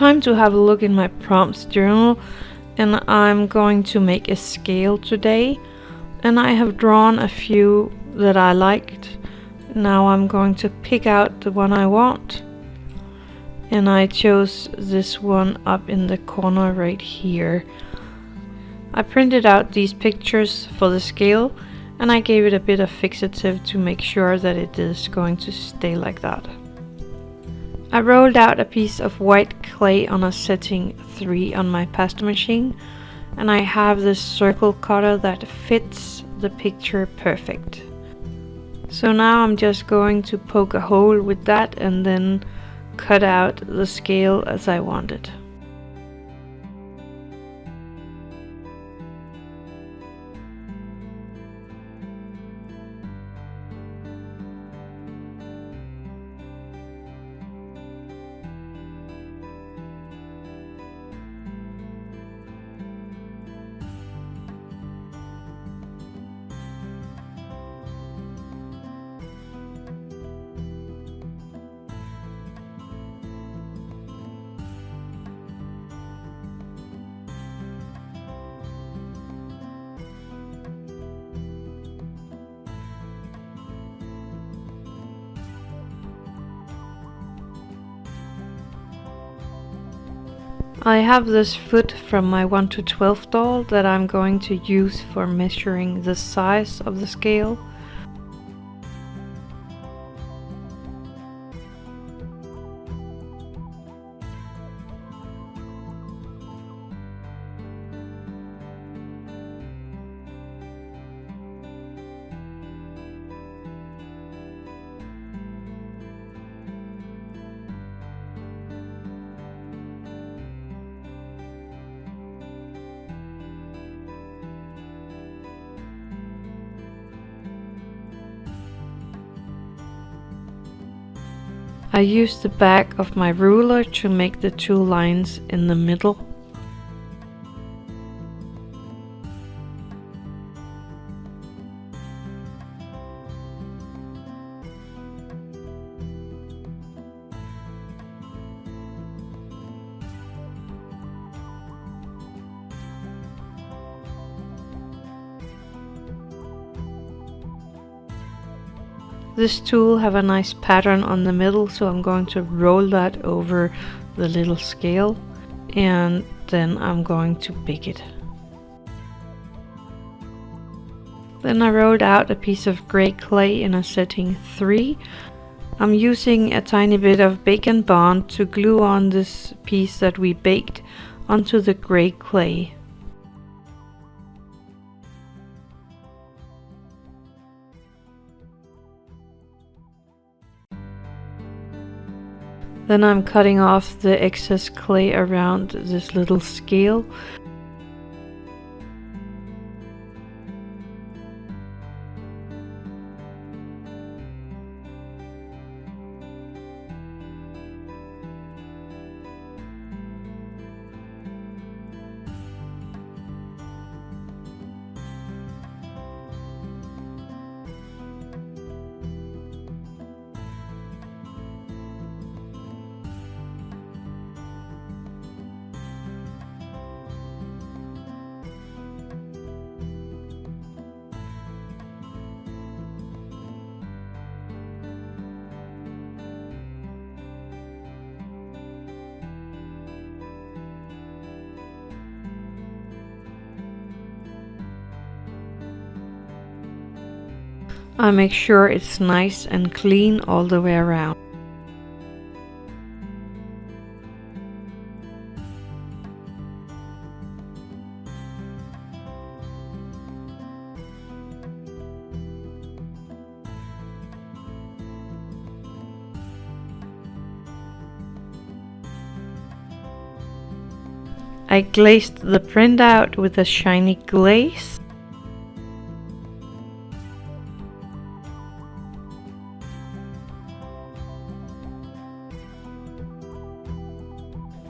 time to have a look in my prompts journal and I'm going to make a scale today and I have drawn a few that I liked. Now I'm going to pick out the one I want and I chose this one up in the corner right here. I printed out these pictures for the scale and I gave it a bit of fixative to make sure that it is going to stay like that. I rolled out a piece of white clay on a setting 3 on my pasta machine and I have this circle cutter that fits the picture perfect. So now I'm just going to poke a hole with that and then cut out the scale as I want it. I have this foot from my 1 to 12 doll that I'm going to use for measuring the size of the scale. I use the back of my ruler to make the two lines in the middle. This tool have a nice pattern on the middle so I'm going to roll that over the little scale and then I'm going to bake it. Then I rolled out a piece of gray clay in a setting 3. I'm using a tiny bit of Bake & Bond to glue on this piece that we baked onto the gray clay. Then I'm cutting off the excess clay around this little scale. I make sure it's nice and clean all the way around. I glazed the printout with a shiny glaze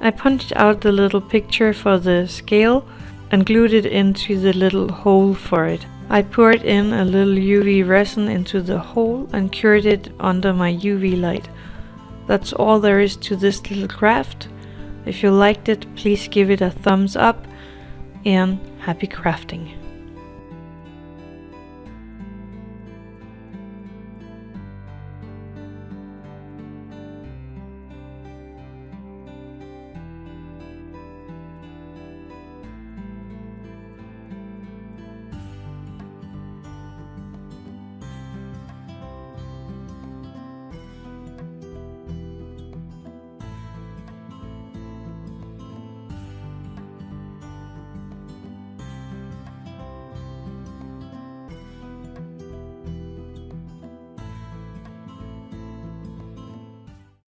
I punched out the little picture for the scale and glued it into the little hole for it. I poured in a little UV resin into the hole and cured it under my UV light. That's all there is to this little craft. If you liked it, please give it a thumbs up and happy crafting.